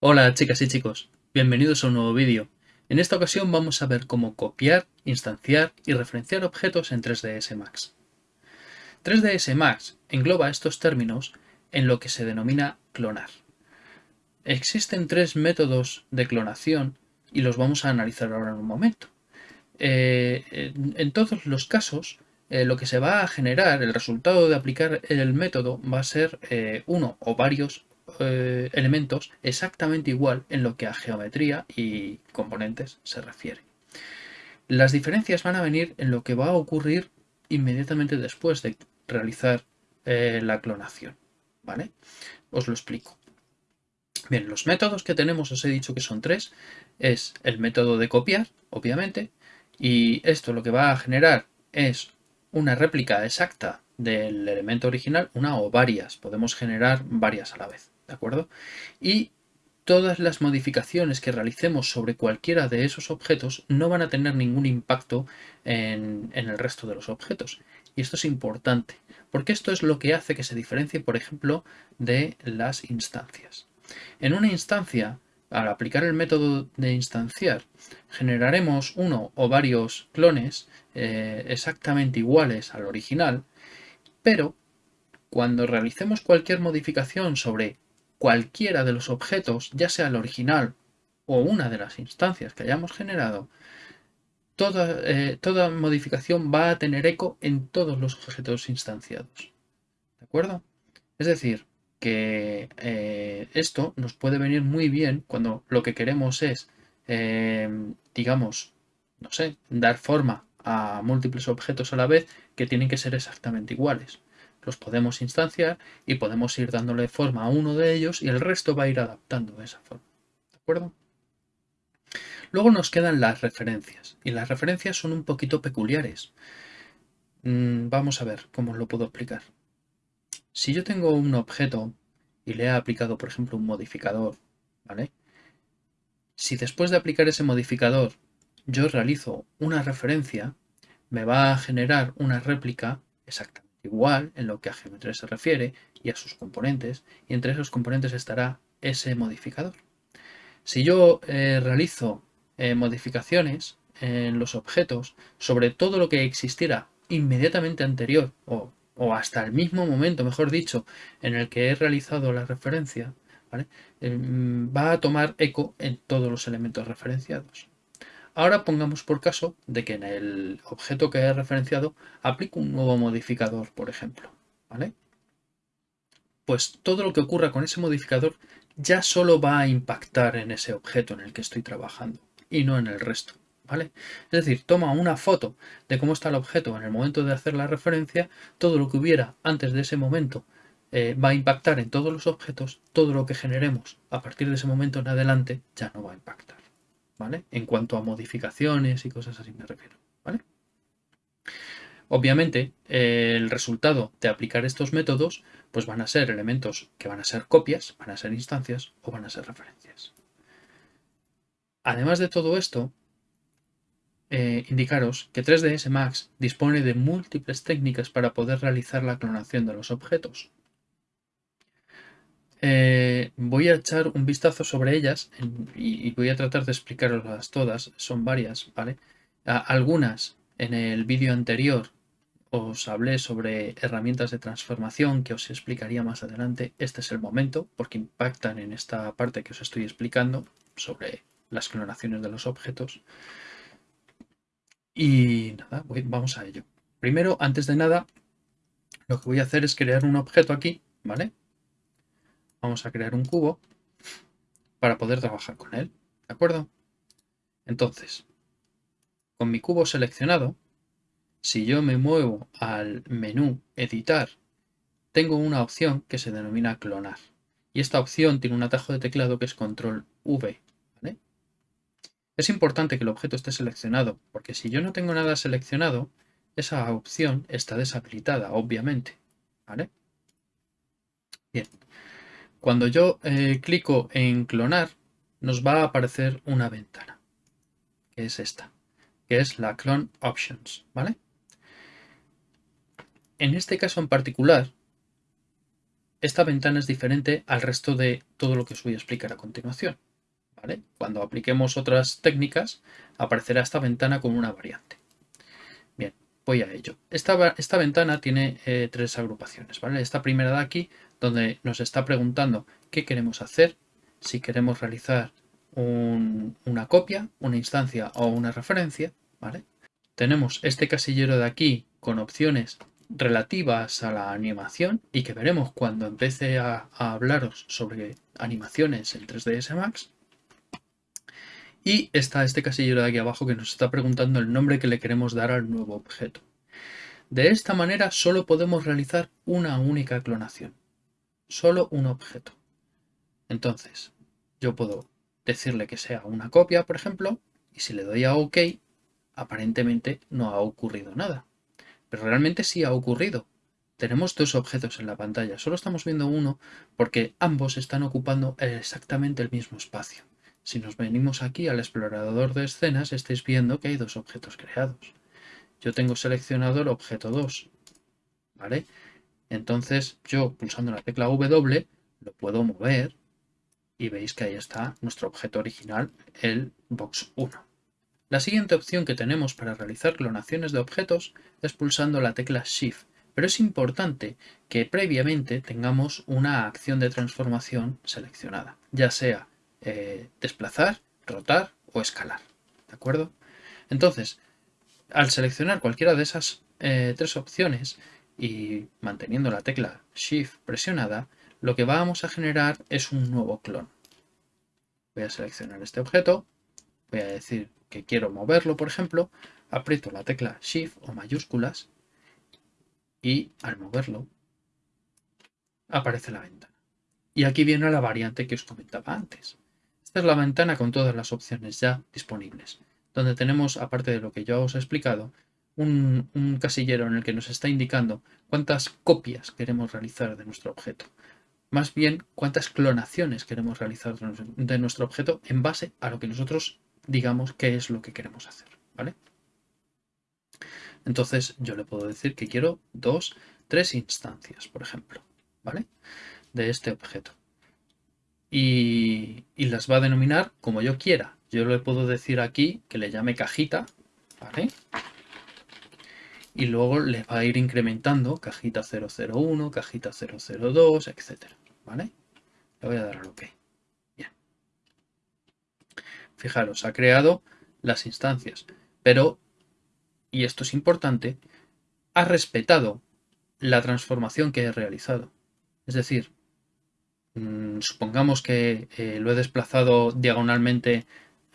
Hola chicas y chicos, bienvenidos a un nuevo vídeo. En esta ocasión vamos a ver cómo copiar, instanciar y referenciar objetos en 3ds Max. 3ds Max engloba estos términos en lo que se denomina clonar. Existen tres métodos de clonación y los vamos a analizar ahora en un momento. Eh, en todos los casos, eh, lo que se va a generar, el resultado de aplicar el método va a ser eh, uno o varios eh, elementos exactamente igual en lo que a geometría y componentes se refiere. Las diferencias van a venir en lo que va a ocurrir inmediatamente después de realizar la clonación. ¿Vale? Os lo explico. Bien, los métodos que tenemos, os he dicho que son tres. Es el método de copiar, obviamente, y esto lo que va a generar es una réplica exacta del elemento original, una o varias. Podemos generar varias a la vez. ¿de acuerdo? Y todas las modificaciones que realicemos sobre cualquiera de esos objetos no van a tener ningún impacto en, el resto de los objetos. Y esto es importante, porque esto es lo que hace que se diferencie, por ejemplo, de las instancias. En una instancia, al aplicar el método de instanciar, generaremos uno o varios clones eh, exactamente iguales al original, pero cuando realicemos cualquier modificación sobre cualquiera de los objetos, ya sea el original o una de las instancias que hayamos generado, toda, eh, toda modificación va a tener eco en todos los objetos instanciados. ¿De acuerdo? Es decir, que eh, esto nos puede venir muy bien cuando lo que queremos es, eh, digamos, no sé, dar forma a múltiples objetos a la vez que tienen que ser exactamente iguales los podemos instanciar y podemos ir dándole forma a uno de ellos y el resto va a ir adaptando de esa forma. ¿De acuerdo? Luego nos quedan las referencias y las referencias son un poquito peculiares. Mm, vamos a ver cómo os lo puedo explicar. Si yo tengo un objeto y le he aplicado, por ejemplo, un modificador, ¿vale? Si después de aplicar ese modificador yo realizo una referencia, me va a generar una réplica exacta igual en lo que a geometría se refiere y a sus componentes, y entre esos componentes estará ese modificador. Si yo eh, realizo eh, modificaciones en los objetos sobre todo lo que existiera inmediatamente anterior o, hasta el mismo momento, mejor dicho, en el que he realizado la referencia, eh, va a tomar eco en todos los elementos referenciados. Ahora pongamos por caso de que en el objeto que he referenciado aplico un nuevo modificador, por ejemplo. Pues todo lo que ocurra con ese modificador ya solo va a impactar en ese objeto en el que estoy trabajando y no en el resto. Es decir, toma una foto de cómo está el objeto en el momento de hacer la referencia, todo lo que hubiera antes de ese momento eh, va a impactar en todos los objetos, todo lo que generemos a partir de ese momento en adelante ya no va a impactar. ¿vale? En cuanto a modificaciones y cosas así me refiero, ¿vale? Obviamente, el resultado de aplicar estos métodos pues van a ser elementos que van a ser copias, van a ser instancias o van a ser referencias. Además de todo esto, eh, indicaros que 3ds Max dispone de múltiples técnicas para poder realizar la clonación de los objetos. Eh, voy a echar un vistazo sobre ellas y, voy a tratar de explicaroslas todas. Son varias, ¿vale? algunas en el vídeo anterior os hablé sobre herramientas de transformación que os explicaría más adelante. Este es el momento porque impactan en esta parte que os estoy explicando sobre las clonaciones de los objetos. Y nada, vamos a ello. Primero, antes de nada, lo que voy a hacer es crear un objeto aquí, ¿vale? vamos a crear un cubo para poder trabajar con él. ¿De acuerdo? Entonces, con mi cubo seleccionado, si yo me muevo al menú Editar, tengo una opción que se denomina Clonar. Y esta opción tiene un atajo de teclado que es Control V. Es importante que el objeto esté seleccionado, porque si yo no tengo nada seleccionado, esa opción está deshabilitada, obviamente. Bien, cuando yo eh, clico en clonar, nos va a aparecer una ventana, que es esta, que es la Clone Options, ¿vale? En este caso en particular, esta ventana es diferente al resto de todo lo que os voy a explicar a continuación. Cuando apliquemos otras técnicas, aparecerá esta ventana con una variante. Bien, voy a ello. Esta, ventana tiene eh, tres agrupaciones. ¿vale? Esta primera de aquí, donde nos está preguntando qué queremos hacer, si queremos realizar una copia, una instancia o una referencia. Tenemos este casillero de aquí con opciones relativas a la animación y que veremos cuando empiece a, hablaros sobre animaciones en 3ds Max. Y está este casillero de aquí abajo que nos está preguntando el nombre que le queremos dar al nuevo objeto. De esta manera solo podemos realizar una única clonación. Solo un objeto. Entonces, yo puedo decirle que sea una copia, por ejemplo, y si le doy a OK, aparentemente no ha ocurrido nada. Pero realmente sí ha ocurrido. Tenemos dos objetos en la pantalla, solo estamos viendo uno porque ambos están ocupando exactamente el mismo espacio. Si nos venimos aquí al explorador de escenas, estáis viendo que hay dos objetos creados. Yo tengo seleccionado el objeto 2, ¿vale? Entonces yo pulsando la tecla W lo puedo mover y veis que ahí está nuestro objeto original, el box 1. La siguiente opción que tenemos para realizar clonaciones de objetos es pulsando la tecla Shift, pero es importante que previamente tengamos una acción de transformación seleccionada, ya sea eh, desplazar, rotar o escalar. ¿De acuerdo? Entonces, al seleccionar cualquiera de esas eh, tres opciones y manteniendo la tecla Shift presionada, lo que vamos a generar es un nuevo clon. Voy a seleccionar este objeto, voy a decir que quiero moverlo, por ejemplo, aprieto la tecla Shift o mayúsculas y al moverlo aparece la ventana. Y aquí viene la variante que os comentaba antes. La ventana con todas las opciones ya disponibles, donde tenemos, aparte de lo que yo os he explicado, un, un, casillero en el que nos está indicando cuántas copias queremos realizar de nuestro objeto. Más bien, cuántas clonaciones queremos realizar de nuestro objeto en base a lo que nosotros digamos qué es lo que queremos hacer, ¿vale? Entonces yo le puedo decir que quiero dos, tres instancias, por ejemplo, ¿vale? De este objeto. Y, las va a denominar como yo quiera. Yo le puedo decir aquí que le llame cajita, ¿vale? Y luego le va a ir incrementando cajita 001, cajita 002, etcétera, ¿vale? Le voy a dar al OK. Fijaros, ha creado las instancias, pero, y esto es importante, ha respetado la transformación que he realizado. Es decir, supongamos que eh, lo he desplazado diagonalmente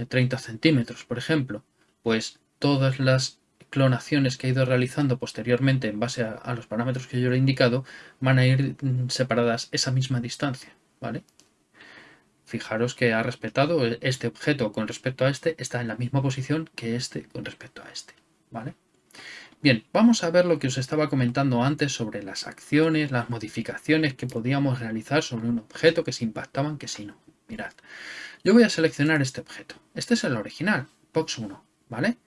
30 centímetros, por ejemplo, pues todas las clonaciones que he ido realizando posteriormente en base a, los parámetros que yo le he indicado van a ir mm, separadas esa misma distancia, ¿vale? Fijaros que ha respetado este objeto con respecto a este, está en la misma posición que este con respecto a este. ¿vale? Bien, vamos a ver lo que os estaba comentando antes sobre las acciones, las modificaciones que podíamos realizar sobre un objeto que se impactaban, que si no. Mirad, yo voy a seleccionar este objeto. Este es el original, Box 1, ¿vale?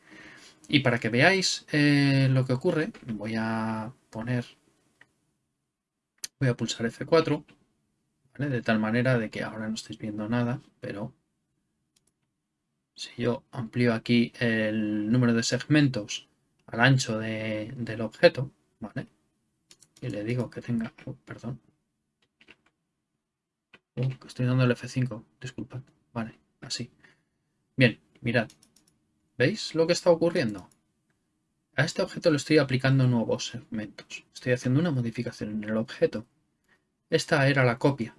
Y para que veáis eh, lo que ocurre, voy a poner, voy a pulsar F4 de tal manera de que ahora no estáis viendo nada, pero si yo amplío aquí el número de segmentos al ancho del objeto, ¿vale? Y le digo que tenga, oh, perdón, oh, estoy dando el F5, disculpad, vale, así. Bien, mirad, ¿veis lo que está ocurriendo? A este objeto le estoy aplicando nuevos segmentos, estoy haciendo una modificación en el objeto. Esta era la copia,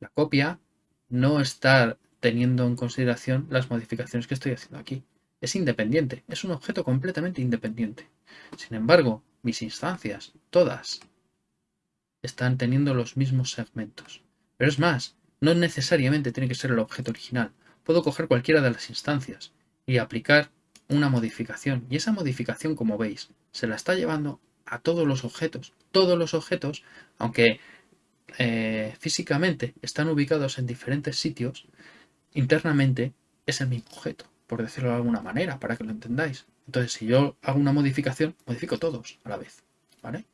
la copia no está teniendo en consideración las modificaciones que estoy haciendo aquí. Es independiente, es un objeto completamente independiente. Sin embargo, mis instancias, todas, están teniendo los mismos segmentos. Pero es más, no necesariamente tiene que ser el objeto original. Puedo coger cualquiera de las instancias y aplicar una modificación. Y esa modificación, como veis, se la está llevando a todos los objetos. Todos los objetos, aunque eh, físicamente están ubicados en diferentes sitios, internamente es el mismo objeto, por decirlo de alguna manera, para que lo entendáis. Entonces, si yo hago una modificación, modifico todos a la vez. ¿vale?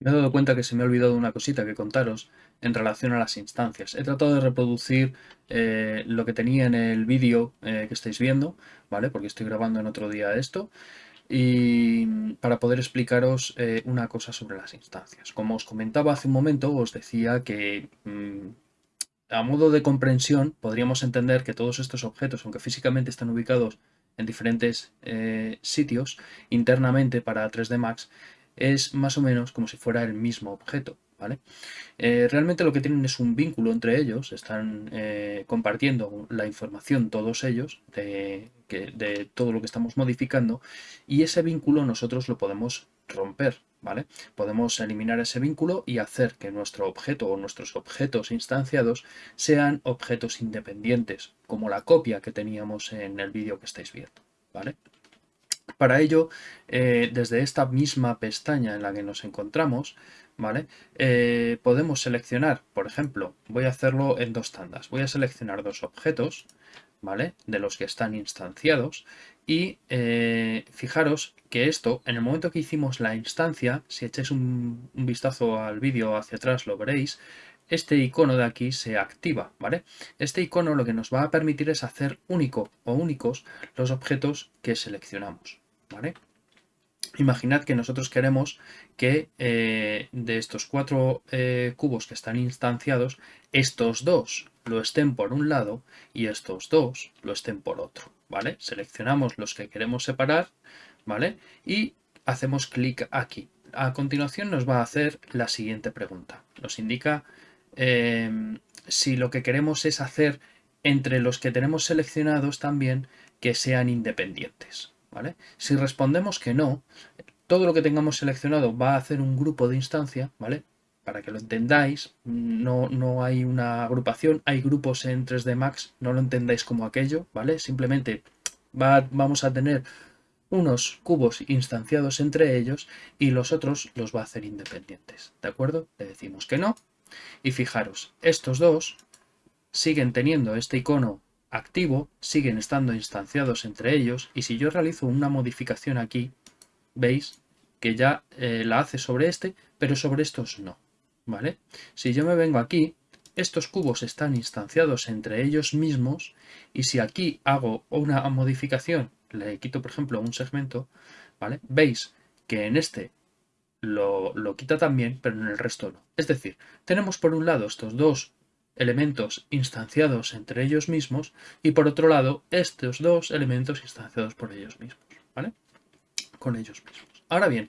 Me he dado cuenta que se me ha olvidado una cosita que contaros en relación a las instancias. He tratado de reproducir eh, lo que tenía en el vídeo eh, que estáis viendo, ¿vale? Porque estoy grabando en otro día esto. Y para poder explicaros eh, una cosa sobre las instancias. Como os comentaba hace un momento, os decía que mm, a modo de comprensión podríamos entender que todos estos objetos, aunque físicamente están ubicados en diferentes sitios internamente para 3D Max, es más o menos como si fuera el mismo objeto. ¿vale? Eh, realmente lo que tienen es un vínculo entre ellos, están eh, compartiendo la información todos ellos de, de, todo lo que estamos modificando y ese vínculo nosotros lo podemos romper. ¿vale? Podemos eliminar ese vínculo y hacer que nuestro objeto o nuestros objetos instanciados sean objetos independientes, como la copia que teníamos en el vídeo que estáis viendo. ¿vale? Para ello, eh, desde esta misma pestaña en la que nos encontramos, ¿vale? Eh, podemos seleccionar, por ejemplo, voy a hacerlo en dos tandas. Voy a seleccionar dos objetos, ¿vale? De los que están instanciados y eh, fijaros que esto, en el momento que hicimos la instancia, si echáis un, vistazo al vídeo hacia atrás lo veréis, este icono de aquí se activa, ¿vale? Este icono lo que nos va a permitir es hacer único o únicos los objetos que seleccionamos. Imaginad que nosotros queremos que eh, de estos cuatro eh, cubos que están instanciados, estos dos lo estén por un lado y estos dos lo estén por otro, ¿vale? Seleccionamos los que queremos separar, ¿vale? Y hacemos clic aquí. A continuación nos va a hacer la siguiente pregunta. Nos indica Em, si lo que queremos es hacer entre los que tenemos seleccionados también que sean independientes. ¿vale? Si respondemos que no, todo lo que tengamos seleccionado va a hacer un grupo de instancia, ¿vale? Para que lo entendáis, no, no hay una agrupación, hay grupos en 3D Max, no lo entendáis como aquello, ¿vale? Simplemente va, vamos a tener unos cubos instanciados entre ellos y los otros los va a hacer independientes, ¿de acuerdo? Le decimos que no y fijaros, estos dos siguen teniendo este icono activo, siguen estando instanciados entre ellos y si yo realizo una modificación aquí, veis que ya eh, la hace sobre este, pero sobre estos no. ¿Vale? Si yo me vengo aquí, estos cubos están instanciados entre ellos mismos y si aquí hago una modificación, le quito por ejemplo un segmento, ¿vale? veis que en este lo, quita también, pero en el resto no. Es decir, tenemos por un lado estos dos elementos instanciados entre ellos mismos y por otro lado estos dos elementos instanciados por ellos mismos, ¿vale? Con ellos mismos. Ahora bien,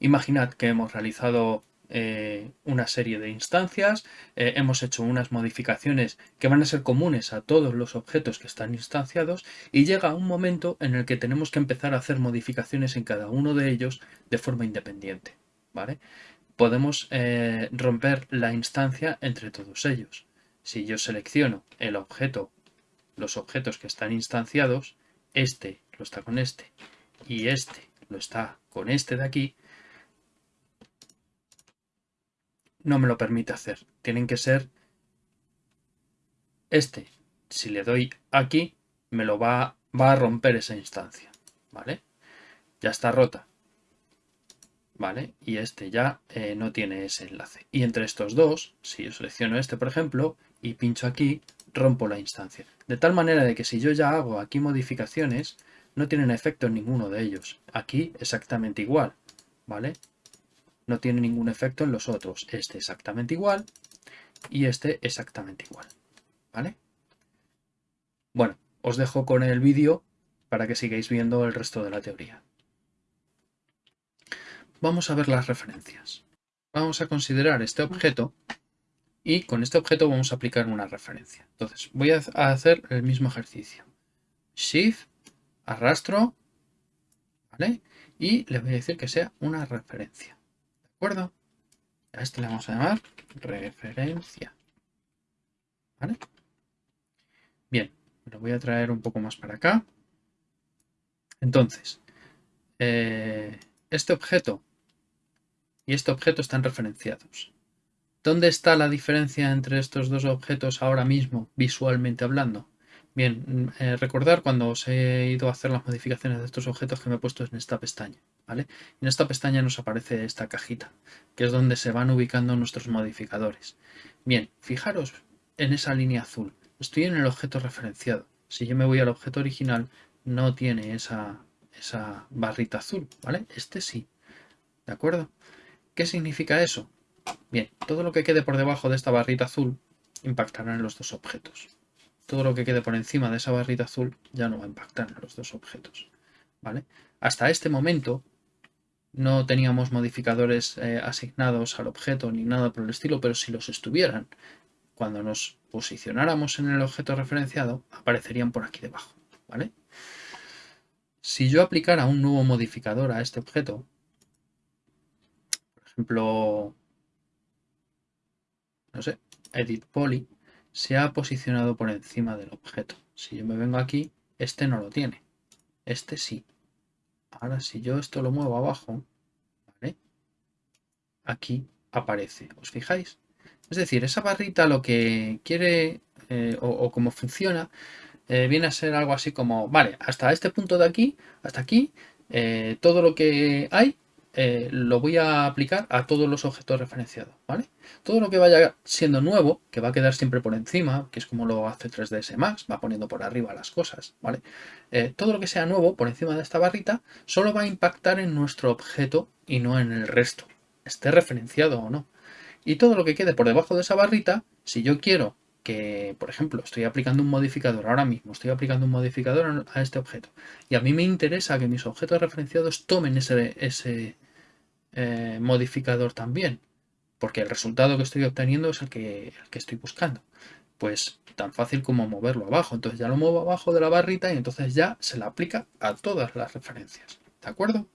imaginad que hemos realizado eh, una serie de instancias, eh, hemos hecho unas modificaciones que van a ser comunes a todos los objetos que están instanciados y llega un momento en el que tenemos que empezar a hacer modificaciones en cada uno de ellos de forma independiente. ¿vale? Podemos eh, romper la instancia entre todos ellos. Si yo selecciono el objeto, los objetos que están instanciados, este lo está con este y este lo está con este de aquí, no me lo permite hacer. Tienen que ser este. Si le doy aquí, me lo va, va a romper esa instancia. ¿Vale? Ya está rota. ¿vale? Y este ya eh, no tiene ese enlace. Y entre estos dos, si yo selecciono este, por ejemplo, y pincho aquí, rompo la instancia. De tal manera de que si yo ya hago aquí modificaciones, no tienen efecto ninguno de ellos. Aquí exactamente igual, ¿vale? No tiene ningún efecto en los otros. Este exactamente igual y este exactamente igual, ¿vale? Bueno, os dejo con el vídeo para que sigáis viendo el resto de la teoría. Vamos a ver las referencias. Vamos a considerar este objeto y con este objeto vamos a aplicar una referencia. Entonces voy a hacer el mismo ejercicio. Shift, arrastro, ¿vale? Y le voy a decir que sea una referencia. ¿De acuerdo? A este le vamos a llamar referencia. ¿Vale? Bien, lo voy a traer un poco más para acá. Entonces, eh, este objeto y este objeto están referenciados. ¿Dónde está la diferencia entre estos dos objetos ahora mismo, visualmente hablando? Bien, eh, recordar cuando os he ido a hacer las modificaciones de estos objetos que me he puesto en esta pestaña, En esta pestaña nos aparece esta cajita, que es donde se van ubicando nuestros modificadores. Bien, fijaros en esa línea azul. Estoy en el objeto referenciado. Si yo me voy al objeto original, no tiene esa, esa barrita azul, ¿vale? Este sí, ¿de acuerdo? ¿Qué significa eso? Bien, todo lo que quede por debajo de esta barrita azul impactará en los dos objetos todo lo que quede por encima de esa barrita azul ya no va a impactar en los dos objetos. ¿vale? Hasta este momento no teníamos modificadores eh, asignados al objeto ni nada por el estilo, pero si los estuvieran, cuando nos posicionáramos en el objeto referenciado, aparecerían por aquí debajo. ¿vale? Si yo aplicara un nuevo modificador a este objeto, por ejemplo, no sé, edit poly, se ha posicionado por encima del objeto. Si yo me vengo aquí, este no lo tiene. Este sí. Ahora si yo esto lo muevo abajo, aquí aparece. ¿Os fijáis? Es decir, esa barrita lo que quiere eh, o, o, cómo funciona eh, viene a ser algo así como, vale, hasta este punto de aquí, hasta aquí, eh, todo lo que hay eh, lo voy a aplicar a todos los objetos referenciados, ¿vale? Todo lo que vaya siendo nuevo, que va a quedar siempre por encima, que es como lo hace 3ds Max, va poniendo por arriba las cosas, ¿vale? Eh, todo lo que sea nuevo por encima de esta barrita solo va a impactar en nuestro objeto y no en el resto, esté referenciado o no. Y todo lo que quede por debajo de esa barrita, si yo quiero que, por ejemplo, estoy aplicando un modificador ahora mismo, estoy aplicando un modificador a este objeto y a mí me interesa que mis objetos referenciados tomen ese, ese eh, modificador también, porque el resultado que estoy obteniendo es el que, estoy buscando. Pues tan fácil como moverlo abajo. Entonces ya lo muevo abajo de la barrita y entonces ya se la aplica a todas las referencias. ¿De acuerdo?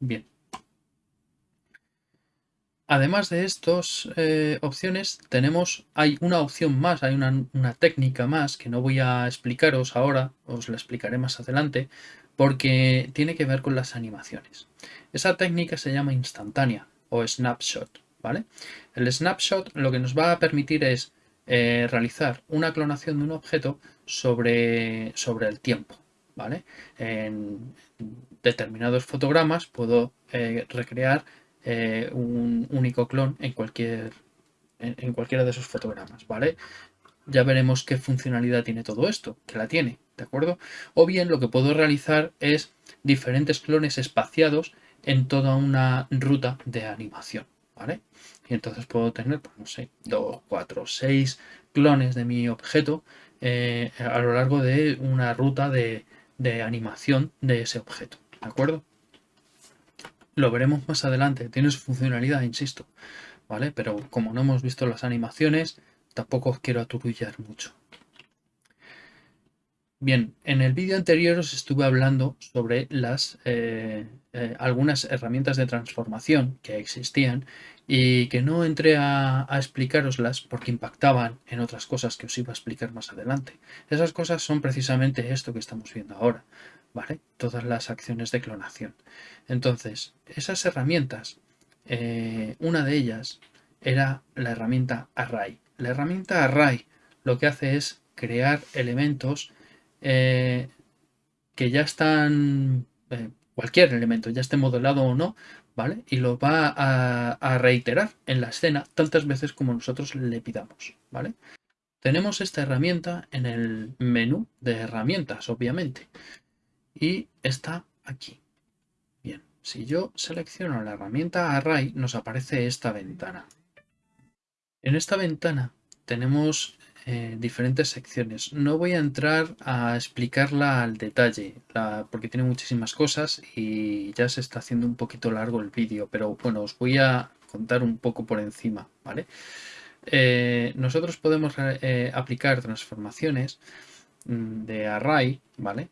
Bien. Además de estas eh, opciones, tenemos, hay una opción más, hay una, una, técnica más que no voy a explicaros ahora, os la explicaré más adelante, porque tiene que ver con las animaciones. Esa técnica se llama instantánea o snapshot, ¿vale? El snapshot lo que nos va a permitir es eh, realizar una clonación de un objeto sobre, sobre el tiempo, ¿vale? En determinados fotogramas puedo eh, recrear eh, un único clon en cualquier en, cualquiera de esos fotogramas, ¿vale? Ya veremos qué funcionalidad tiene todo esto, que la tiene, ¿de acuerdo? O bien lo que puedo realizar es diferentes clones espaciados en toda una ruta de animación, ¿vale? Y entonces puedo tener, pues no sé, dos, cuatro, seis clones de mi objeto eh, a lo largo de una ruta de, de animación de ese objeto, ¿de acuerdo? Lo veremos más adelante, tiene su funcionalidad, insisto, ¿vale? Pero como no hemos visto las animaciones, tampoco os quiero aturullar mucho. Bien, en el vídeo anterior os estuve hablando sobre eh, eh, algunas herramientas de transformación que existían y que no entré a, a, explicaroslas porque impactaban en otras cosas que os iba a explicar más adelante. Esas cosas son precisamente esto que estamos viendo ahora. ¿vale? Todas las acciones de clonación. Entonces, esas herramientas, eh, una de ellas era la herramienta Array. La herramienta Array lo que hace es crear elementos eh, que ya están, eh, cualquier elemento, ya esté modelado o no, ¿vale? Y lo va a, a, reiterar en la escena tantas veces como nosotros le pidamos, ¿vale? Tenemos esta herramienta en el menú de herramientas, obviamente y está aquí. Bien, si yo selecciono la herramienta Array nos aparece esta ventana. En esta ventana tenemos eh, diferentes secciones. No voy a entrar a explicarla al detalle porque tiene muchísimas cosas y ya se está haciendo un poquito largo el vídeo, pero bueno, os voy a contar un poco por encima, ¿vale? Eh, nosotros podemos eh, aplicar transformaciones mm, de array, ¿vale?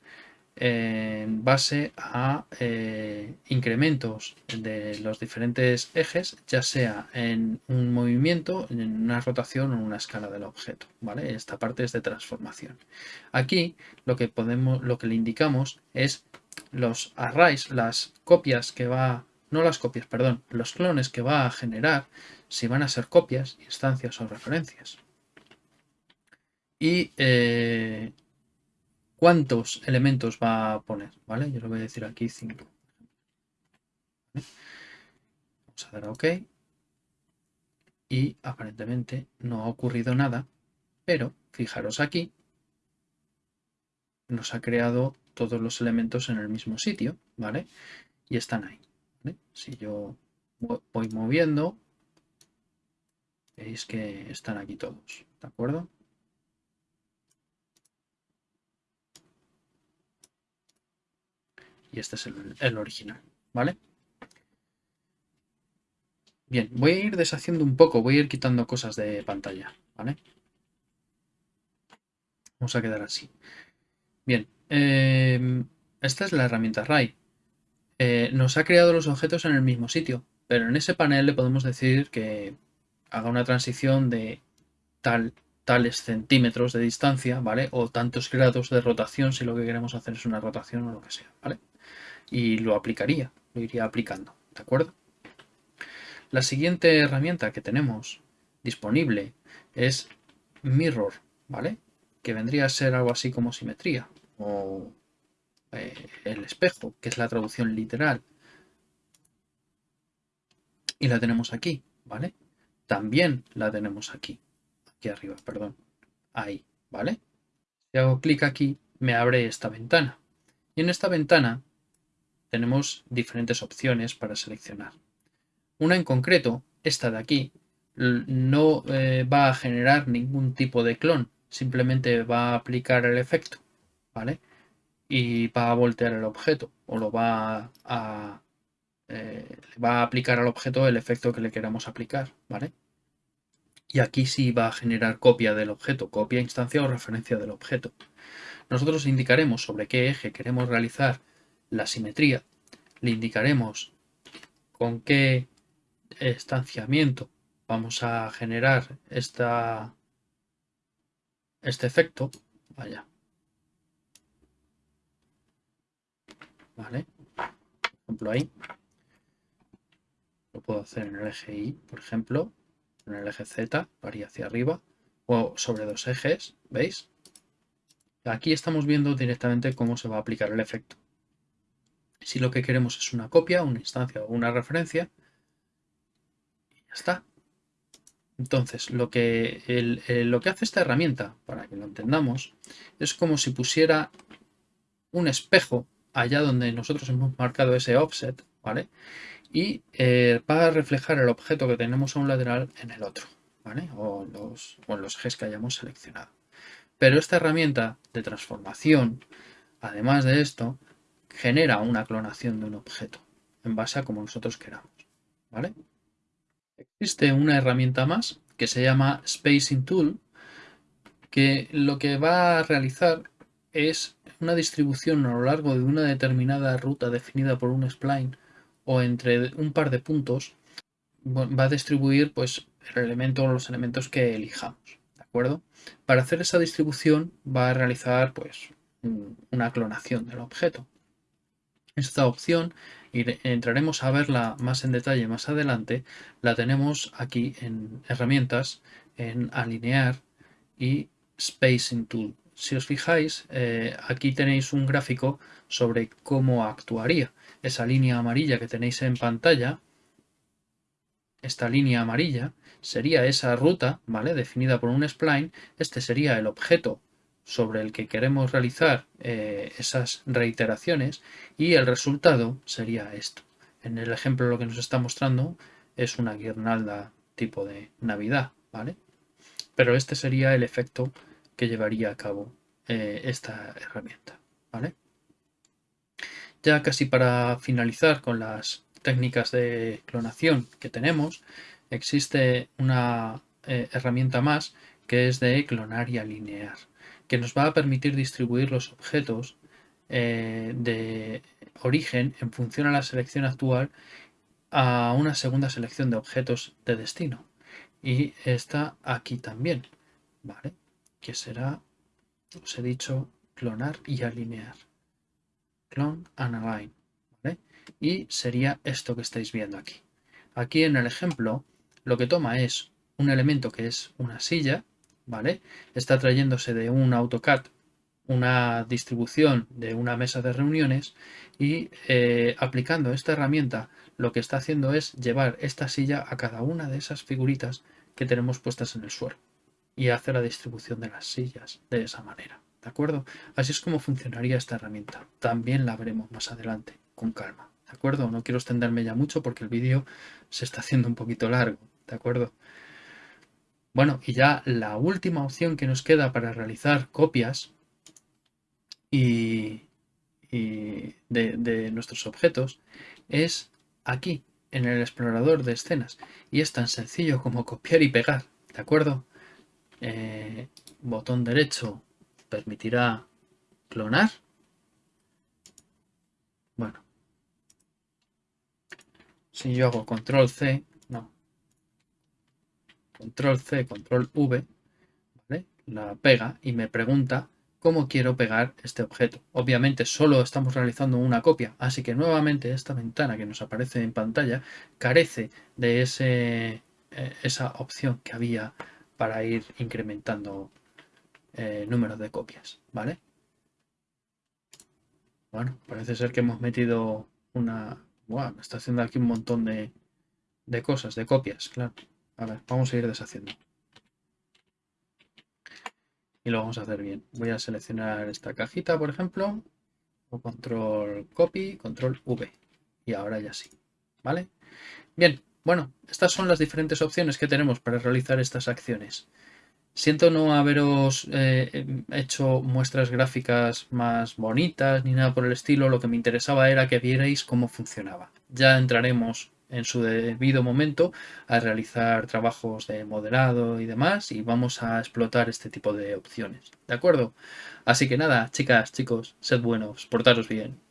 En base a eh, incrementos de los diferentes ejes, ya sea en un movimiento, en una rotación o en una escala del objeto. ¿vale? Esta parte es de transformación. Aquí lo que, podemos, lo que le indicamos es los arrays, las copias que va, no las copias, perdón, los clones que va a generar, si van a ser copias, instancias o referencias. Y eh, cuántos elementos va a poner, ¿vale? Yo le voy a decir aquí 5. Vamos a dar a OK. Y aparentemente no ha ocurrido nada, pero fijaros aquí, nos ha creado todos los elementos en el mismo sitio, ¿vale? Y están ahí. Si yo voy moviendo, veis que están aquí todos, ¿de acuerdo? Y este es el, original, ¿vale? Bien, voy a ir deshaciendo un poco, voy a ir quitando cosas de pantalla, ¿vale? Vamos a quedar así. Bien, em, esta es la herramienta Ray. Eh, nos ha creado los objetos en el mismo sitio, pero en ese panel le podemos decir que haga una transición de tal, tales centímetros de distancia, ¿vale? O tantos grados de rotación si lo que queremos hacer es una rotación o lo que sea, ¿vale? Y lo aplicaría, lo iría aplicando, ¿de acuerdo? La siguiente herramienta que tenemos disponible es Mirror, ¿vale? Que vendría a ser algo así como simetría o eh, el espejo, que es la traducción literal. Y la tenemos aquí, ¿vale? También la tenemos aquí, aquí arriba, perdón, ahí, ¿vale? Si hago clic aquí, me abre esta ventana. Y en esta ventana tenemos diferentes opciones para seleccionar. Una en concreto, esta de aquí, no eh, va a generar ningún tipo de clon, simplemente va a aplicar el efecto, ¿vale? Y va a voltear el objeto o lo va a eh, va a aplicar al objeto el efecto que le queramos aplicar, ¿vale? Y aquí sí va a generar copia del objeto, copia, instancia o referencia del objeto. Nosotros indicaremos sobre qué eje queremos realizar la simetría, le indicaremos con qué estanciamiento vamos a generar este efecto. Vaya. Vale. Por ejemplo ahí. Lo puedo hacer en el eje Y, por ejemplo, en el eje Z, varía hacia arriba, o sobre dos ejes, ¿veis? Aquí estamos viendo directamente cómo se va a aplicar el efecto. Si lo que queremos es una copia, una instancia o una referencia, ya está. Entonces, lo que, lo que hace esta herramienta, para que lo entendamos, es como si pusiera un espejo allá donde nosotros hemos marcado ese offset, ¿vale? y eh, va a reflejar el objeto que tenemos a un lateral en el otro, ¿vale? O, los, en los ejes que hayamos seleccionado. Pero esta herramienta de transformación, además de esto, genera una clonación de un objeto en base a como nosotros queramos, ¿vale? Existe una herramienta más que se llama Spacing Tool, que lo que va a realizar es una distribución a lo largo de una determinada ruta definida por un spline o entre un par de puntos va a distribuir pues, el elemento o los elementos que elijamos. ¿De acuerdo? Para hacer esa distribución va a realizar pues, una clonación del objeto. Esta opción, y entraremos a verla más en detalle más adelante, la tenemos aquí en herramientas, en alinear y spacing tool. Si os fijáis, eh, aquí tenéis un gráfico sobre cómo actuaría esa línea amarilla que tenéis en pantalla, esta línea amarilla, sería esa ruta, ¿vale? Definida por un spline. Este sería el objeto sobre el que queremos realizar eh, esas reiteraciones y el resultado sería esto. En el ejemplo lo que nos está mostrando es una guirnalda tipo de Navidad, ¿vale? Pero este sería el efecto que llevaría a cabo eh, esta herramienta, ¿vale? Ya casi para finalizar con las técnicas de clonación que tenemos, existe una eh, herramienta más que es de clonar y alinear, que nos va a permitir distribuir los objetos eh, de origen en función a la selección actual a una segunda selección de objetos de destino. Y está aquí también, ¿vale? Que será, os he dicho, clonar y alinear clone and align. Y sería esto que estáis viendo aquí. Aquí en el ejemplo lo que toma es un elemento que es una silla, ¿vale? Está trayéndose de un AutoCAD una distribución de una mesa de reuniones y eh, aplicando esta herramienta lo que está haciendo es llevar esta silla a cada una de esas figuritas que tenemos puestas en el suelo y hace la distribución de las sillas de esa manera. ¿De acuerdo? Así es como funcionaría esta herramienta. También la veremos más adelante, con calma. ¿De acuerdo? No quiero extenderme ya mucho porque el vídeo se está haciendo un poquito largo. ¿De acuerdo? Bueno, y ya la última opción que nos queda para realizar copias y, de, nuestros objetos es aquí, en el explorador de escenas. Y es tan sencillo como copiar y pegar, ¿de acuerdo? Eh, botón derecho permitirá clonar. Bueno. Si yo hago control C. Control C, control V. La pega y me pregunta cómo quiero pegar este objeto. Obviamente solo estamos realizando una copia, así que nuevamente esta ventana que nos aparece en pantalla carece de ese, eh, esa opción que había para ir incrementando eh, números de copias, ¿vale? Bueno, parece ser que hemos metido una... Wow, está haciendo aquí un montón de, de cosas, de copias, claro. A ver, vamos a ir deshaciendo y lo vamos a hacer bien. Voy a seleccionar esta cajita, por ejemplo, control copy, control V. Y ahora ya sí, ¿vale? Bien, bueno, estas son las diferentes opciones que tenemos para realizar estas acciones. Siento no haberos eh, hecho muestras gráficas más bonitas ni nada por el estilo, lo que me interesaba era que vierais cómo funcionaba. Ya entraremos en su debido momento a realizar trabajos de modelado y demás y vamos a explotar este tipo de opciones. ¿De acuerdo? Así que nada, chicas, chicos, sed buenos, portaros bien.